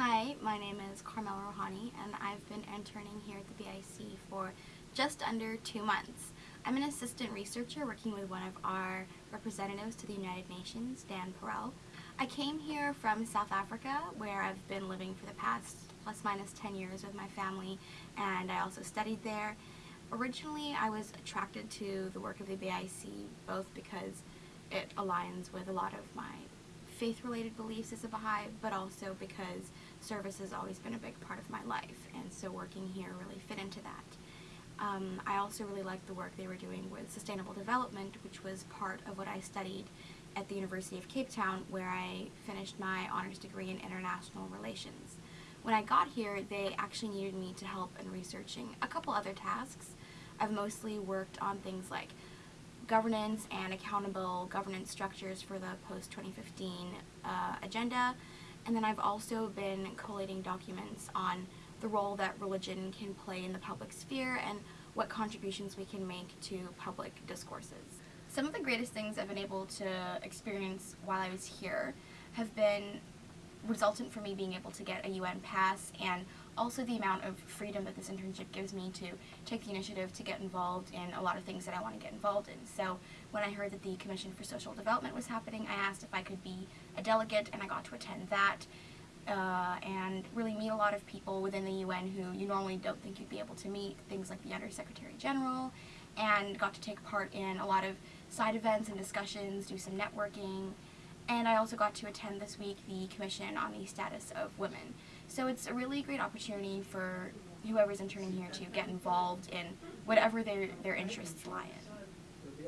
Hi, my name is Carmel Rohani and I've been interning here at the BIC for just under two months. I'm an assistant researcher working with one of our representatives to the United Nations, Dan Perell. I came here from South Africa where I've been living for the past plus minus 10 years with my family and I also studied there. Originally I was attracted to the work of the BIC both because it aligns with a lot of my faith-related beliefs as a Baha'i, but also because service has always been a big part of my life, and so working here really fit into that. Um, I also really liked the work they were doing with sustainable development, which was part of what I studied at the University of Cape Town, where I finished my honors degree in international relations. When I got here, they actually needed me to help in researching a couple other tasks. I've mostly worked on things like governance and accountable governance structures for the post-2015 uh, agenda. And then I've also been collating documents on the role that religion can play in the public sphere and what contributions we can make to public discourses. Some of the greatest things I've been able to experience while I was here have been resultant for me being able to get a UN pass and also the amount of freedom that this internship gives me to take the initiative to get involved in a lot of things that I want to get involved in. So when I heard that the Commission for Social Development was happening, I asked if I could be a delegate and I got to attend that. Uh, and really meet a lot of people within the UN who you normally don't think you'd be able to meet, things like the Under Secretary General, and got to take part in a lot of side events and discussions, do some networking, and I also got to attend this week the Commission on the Status of Women. So it's a really great opportunity for whoever's interning here to get involved in whatever their, their interests lie in.